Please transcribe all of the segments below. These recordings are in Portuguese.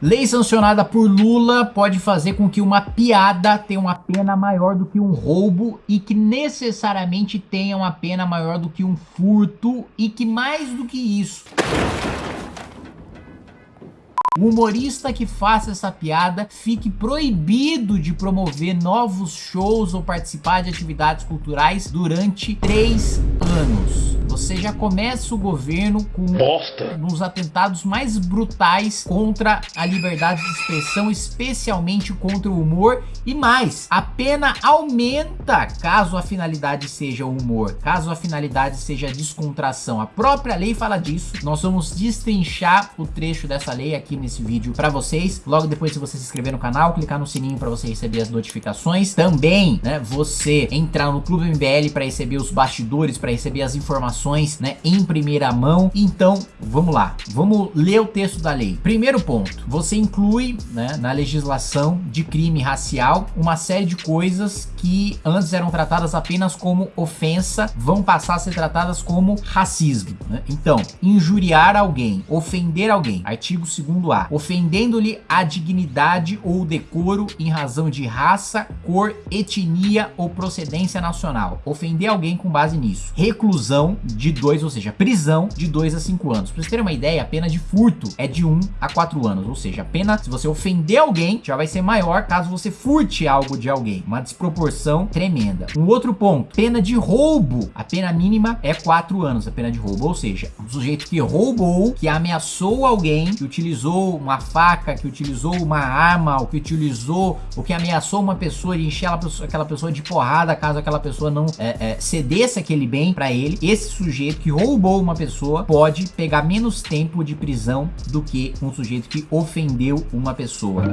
Lei sancionada por Lula pode fazer com que uma piada tenha uma pena maior do que um roubo e que necessariamente tenha uma pena maior do que um furto e que mais do que isso o humorista que faça essa piada fique proibido de promover novos shows ou participar de atividades culturais durante três anos você já começa o governo com Bosta. nos atentados mais brutais contra a liberdade de expressão, especialmente contra o humor e mais, a pena aumenta caso a finalidade seja o humor, caso a finalidade seja a descontração. A própria lei fala disso. Nós vamos destrinchar o trecho dessa lei aqui nesse vídeo para vocês. Logo depois se você se inscrever no canal, clicar no sininho para você receber as notificações. Também, né, você entrar no Clube MBL para receber os bastidores, para receber as informações né, em primeira mão. Então, vamos lá. Vamos ler o texto da lei. Primeiro ponto, você inclui né, na legislação de crime racial uma série de coisas que antes eram tratadas apenas como ofensa, vão passar a ser tratadas como racismo. Né? Então, injuriar alguém, ofender alguém, artigo 2A, ofendendo-lhe a dignidade ou decoro em razão de raça, cor, etnia ou procedência nacional. Ofender alguém com base nisso. Reclusão de 2, ou seja, prisão de 2 a 5 anos. Pra vocês terem uma ideia, a pena de furto é de 1 um a 4 anos, ou seja, a pena se você ofender alguém já vai ser maior caso você furte algo de alguém. Uma desproporção tremenda. Um outro ponto, pena de roubo. A pena mínima é 4 anos, a pena de roubo, ou seja, o sujeito que roubou, que ameaçou alguém, que utilizou uma faca, que utilizou uma arma, ou que utilizou, ou que ameaçou uma pessoa e encher aquela pessoa de porrada caso aquela pessoa não é, é, cedesse aquele bem para ele. Esse sujeito que roubou uma pessoa pode pegar menos tempo de prisão do que um sujeito que ofendeu uma pessoa.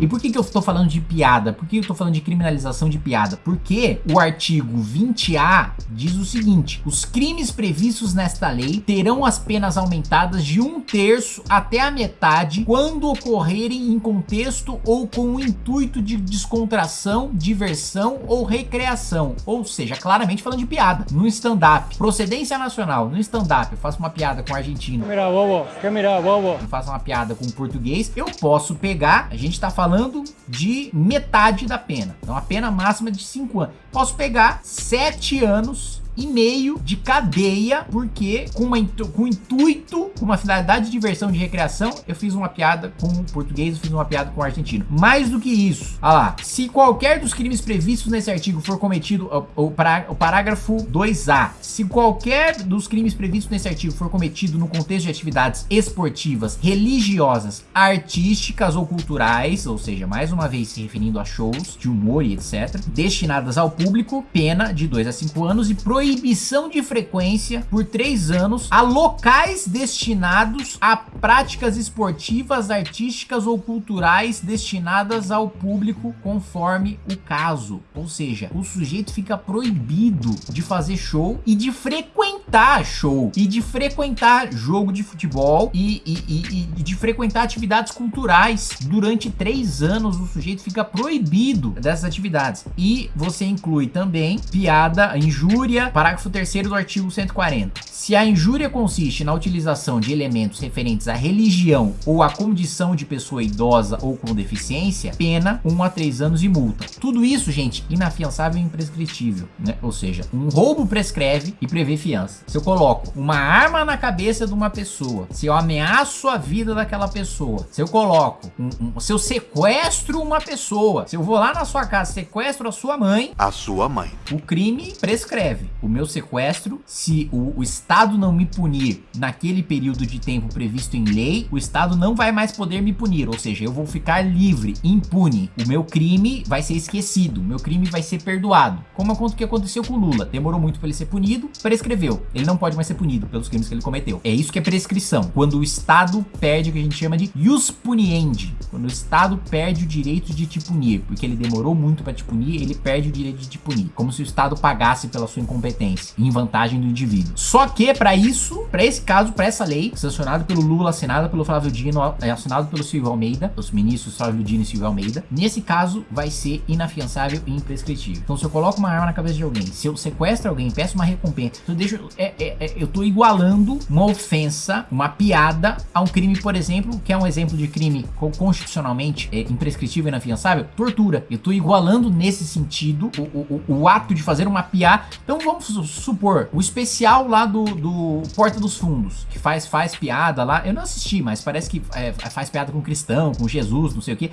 E por que que eu estou falando de piada? Por que eu estou falando de criminalização de piada? Porque o artigo 20A diz o seguinte, os crimes previstos nesta lei terão as penas aumentadas de um terço até a metade quando ocorrerem em contexto ou com o intuito de descontração, diversão ou recreação. Ou seja, claramente falando de piada. No stand-up, procedência nacional, no stand-up, eu faço uma piada com argentino. Mira, bobo, mira, bobo. Eu faço uma piada com português, eu posso pegar, a gente tá falando falando de metade da pena. Então a pena máxima é de 5 anos. Posso pegar 7 anos e meio de cadeia, porque com, uma, com intuito, com uma finalidade de diversão, de recreação, eu fiz uma piada com o português, eu fiz uma piada com o argentino. Mais do que isso, olha lá, se qualquer dos crimes previstos nesse artigo for cometido, o, o, o parágrafo 2A, se qualquer dos crimes previstos nesse artigo for cometido no contexto de atividades esportivas, religiosas, artísticas ou culturais, ou seja, mais uma vez se referindo a shows de humor e etc, destinadas ao público, pena de 2 a 5 anos e proibição proibição de frequência por três anos a locais destinados a práticas esportivas, artísticas ou culturais destinadas ao público conforme o caso. Ou seja, o sujeito fica proibido de fazer show e de frequentar show e de frequentar jogo de futebol e, e, e, e de frequentar atividades culturais durante três anos o sujeito fica proibido dessas atividades e você inclui também piada, injúria, Parágrafo 3 do artigo 140. Se a injúria consiste na utilização de elementos referentes à religião ou à condição de pessoa idosa ou com deficiência, pena 1 a 3 anos e multa. Tudo isso, gente, inafiançável e imprescritível, né? Ou seja, um roubo prescreve e prevê fiança. Se eu coloco uma arma na cabeça de uma pessoa, se eu ameaço a vida daquela pessoa, se eu coloco, um, um, se eu sequestro uma pessoa, se eu vou lá na sua casa, sequestro a sua mãe, a sua mãe, o crime prescreve. O meu sequestro, se o, o Estado não me punir naquele período de tempo previsto em lei, o Estado não vai mais poder me punir, ou seja, eu vou ficar livre, impune. O meu crime vai ser esquecido, o meu crime vai ser perdoado. Como o que aconteceu com o Lula, demorou muito para ele ser punido, prescreveu. Ele não pode mais ser punido pelos crimes que ele cometeu. É isso que é prescrição, quando o Estado perde o que a gente chama de ius puniendi, quando o Estado perde o direito de te punir, porque ele demorou muito para te punir, ele perde o direito de te punir, como se o Estado pagasse pela sua incompetência em vantagem do indivíduo. Só que para isso, para esse caso, para essa lei, sancionada pelo Lula, assinada pelo Flávio Dino, é, assinado pelo Silvio Almeida, os ministros Flávio Dino e Silvio Almeida, nesse caso vai ser inafiançável e imprescritível. Então se eu coloco uma arma na cabeça de alguém, se eu sequestro alguém, peço uma recompensa, eu deixo, é, é, é, eu tô igualando uma ofensa, uma piada a um crime, por exemplo, que é um exemplo de crime constitucionalmente é, imprescritível e inafiançável, tortura. Eu tô igualando nesse sentido o, o, o, ato de fazer uma piada. Então vamos supor, o especial lá do, do Porta dos Fundos, que faz, faz piada lá, eu não assisti, mas parece que é, faz piada com cristão, com Jesus, não sei o que.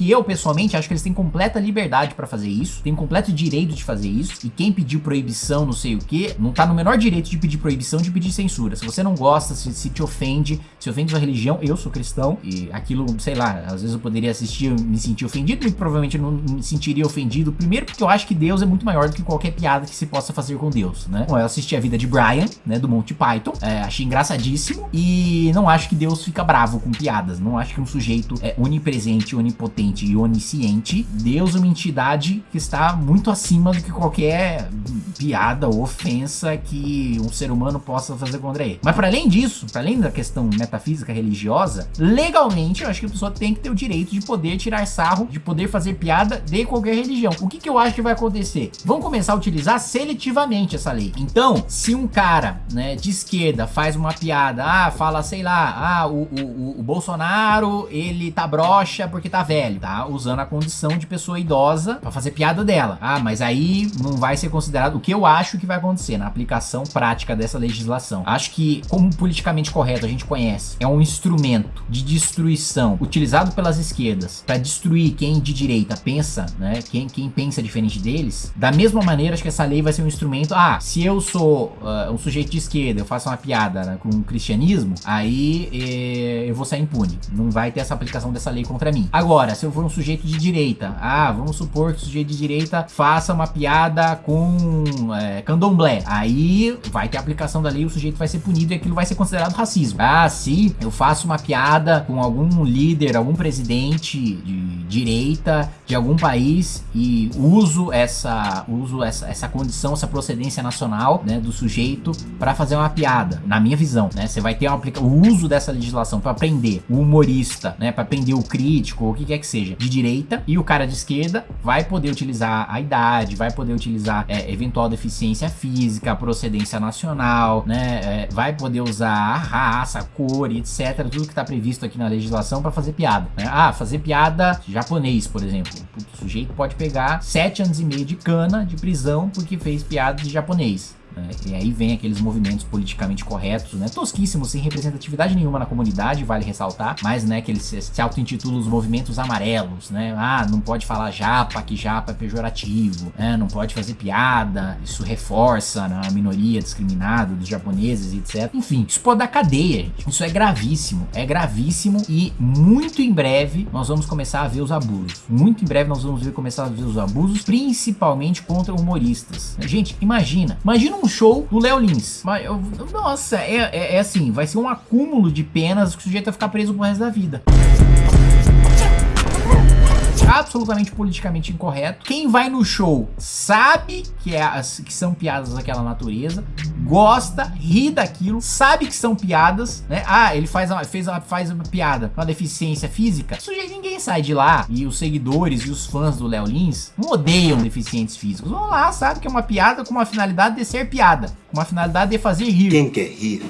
Que eu, pessoalmente, acho que eles têm completa liberdade para fazer isso, têm completo direito de fazer isso, e quem pediu proibição, não sei o que, não tá no menor direito de pedir proibição, de pedir censura. Se você não gosta, se, se te ofende, se ofende sua religião, eu sou cristão, e aquilo, sei lá, às vezes eu poderia assistir me sentir ofendido, e provavelmente não me sentiria ofendido, primeiro porque eu acho que Deus é muito maior do que qualquer piada que se possa fazer com Deus, né? Bom, eu assisti a vida de Brian, né, do Monty Python, é, achei engraçadíssimo, e não acho que Deus fica bravo com piadas, não acho que um sujeito é onipresente, onipotente, e onisciente, Deus é uma entidade que está muito acima do que qualquer piada ou ofensa que um ser humano possa fazer contra ele. Mas para além disso, para além da questão metafísica religiosa, legalmente eu acho que a pessoa tem que ter o direito de poder tirar sarro, de poder fazer piada de qualquer religião. O que, que eu acho que vai acontecer? Vão começar a utilizar seletivamente essa lei. Então, se um cara né, de esquerda faz uma piada, ah, fala, sei lá, ah, o, o, o Bolsonaro, ele tá broxa porque tá velho tá usando a condição de pessoa idosa para fazer piada dela. Ah, mas aí não vai ser considerado o que eu acho que vai acontecer na aplicação prática dessa legislação. Acho que, como politicamente correto a gente conhece, é um instrumento de destruição utilizado pelas esquerdas para destruir quem de direita pensa, né? Quem, quem pensa diferente deles. Da mesma maneira, acho que essa lei vai ser um instrumento. Ah, se eu sou uh, um sujeito de esquerda, eu faço uma piada né, com o cristianismo, aí eh, eu vou sair impune. Não vai ter essa aplicação dessa lei contra mim. Agora, se eu for um sujeito de direita. Ah, vamos supor que o sujeito de direita faça uma piada com é, candomblé. Aí vai ter aplicação da lei, o sujeito vai ser punido e aquilo vai ser considerado racismo. Ah, se eu faço uma piada com algum líder, algum presidente de direita de algum país e uso essa, uso essa, essa condição, essa procedência nacional né, do sujeito para fazer uma piada, na minha visão, né? Você vai ter uma, o uso dessa legislação para prender o humorista, né? Para prender o crítico, ou o que quer que seja de direita, e o cara de esquerda vai poder utilizar a idade, vai poder utilizar é, eventual deficiência física, procedência nacional, né? É, vai poder usar a raça, a cor, etc. Tudo que tá previsto aqui na legislação para fazer piada. Né? Ah, fazer piada japonês, por exemplo. O sujeito pode pegar sete anos e meio de cana de prisão porque fez piada de japonês. E aí vem aqueles movimentos politicamente corretos, né? Tosquíssimos, sem representatividade nenhuma na comunidade, vale ressaltar, mas, né, que eles se, se auto-intitulam os movimentos amarelos, né? Ah, não pode falar japa, que japa é pejorativo, né? Não pode fazer piada, isso reforça né, a minoria discriminada dos japoneses, etc. Enfim, isso pode dar cadeia, gente. Isso é gravíssimo, é gravíssimo e muito em breve nós vamos começar a ver os abusos. Muito em breve nós vamos ver, começar a ver os abusos, principalmente contra humoristas. Gente, imagina, imagina um show do Léo Lins. Mas, eu, nossa, é, é, é, assim, vai ser um acúmulo de penas que o sujeito vai ficar preso pro resto da vida absolutamente politicamente incorreto. Quem vai no show sabe que, é as, que são piadas daquela natureza, gosta, ri daquilo, sabe que são piadas, né? Ah, ele faz uma, fez uma, faz uma piada uma deficiência física. Já ninguém sai de lá. E os seguidores e os fãs do Léo Lins não odeiam deficientes físicos. Vão lá, sabe que é uma piada com uma finalidade de ser piada, com uma finalidade de fazer rir. Quem quer rir?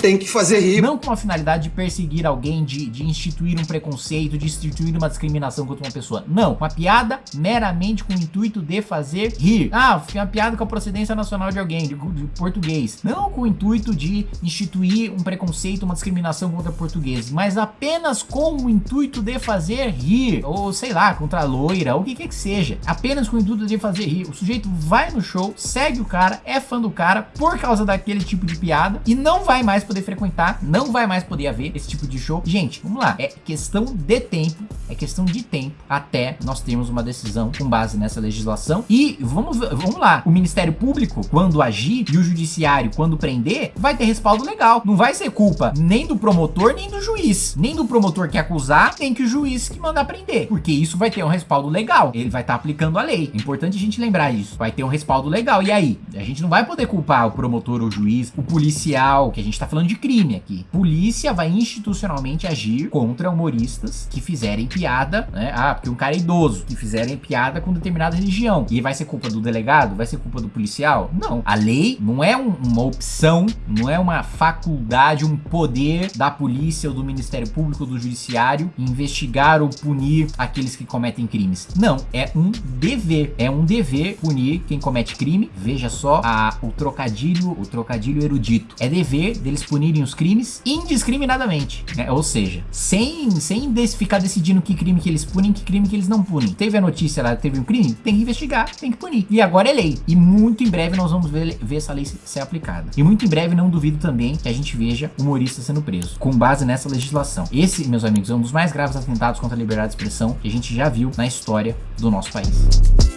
Tem que fazer rir. Não com a finalidade de perseguir alguém, de, de instituir um preconceito, de instituir uma discriminação contra uma pessoa. Não, uma piada meramente com o intuito de fazer rir. Ah, uma piada com a procedência nacional de alguém, de, de português. Não com o intuito de instituir um preconceito, uma discriminação contra portugueses, mas apenas com o intuito de fazer rir. Ou sei lá, contra a loira, ou o que quer que seja. Apenas com o intuito de fazer rir. O sujeito vai no show, segue o cara, é fã do cara por causa daquele tipo de piada e não vai mais poder frequentar, não vai mais poder haver esse tipo de show. Gente, vamos lá, é questão de tempo, é questão de tempo até nós termos uma decisão com base nessa legislação. E vamos, vamos lá, o Ministério Público, quando agir, e o Judiciário, quando prender, vai ter respaldo legal. Não vai ser culpa nem do promotor, nem do juiz. Nem do promotor que acusar, nem que o juiz que mandar prender. Porque isso vai ter um respaldo legal. Ele vai estar tá aplicando a lei. É importante a gente lembrar isso. Vai ter um respaldo legal. E aí? A gente não vai poder culpar o promotor, o juiz, o policial, que a gente tá falando de crime aqui. Polícia vai institucionalmente agir contra humoristas que fizerem piada, né? Ah, porque um cara é idoso, que fizerem piada com determinada religião. E vai ser culpa do delegado? Vai ser culpa do policial? Não. A lei não é um, uma opção, não é uma faculdade, um poder da polícia ou do Ministério Público ou do Judiciário investigar ou punir aqueles que cometem crimes. Não, é um dever. É um dever punir quem comete crime. Veja só a, o trocadilho, o trocadilho erudito. É dever deles punirem os crimes indiscriminadamente. Né? Ou seja, sem, sem ficar decidindo que crime que eles punem, que crime que eles não punem. Teve a notícia lá, teve um crime, tem que investigar, tem que punir. E agora é lei. E muito em breve nós vamos ver, ver essa lei ser aplicada. E muito em breve não duvido também que a gente veja humorista sendo preso, com base nessa legislação. Esse, meus amigos, é um dos mais graves atentados contra a liberdade de expressão que a gente já viu na história do nosso país.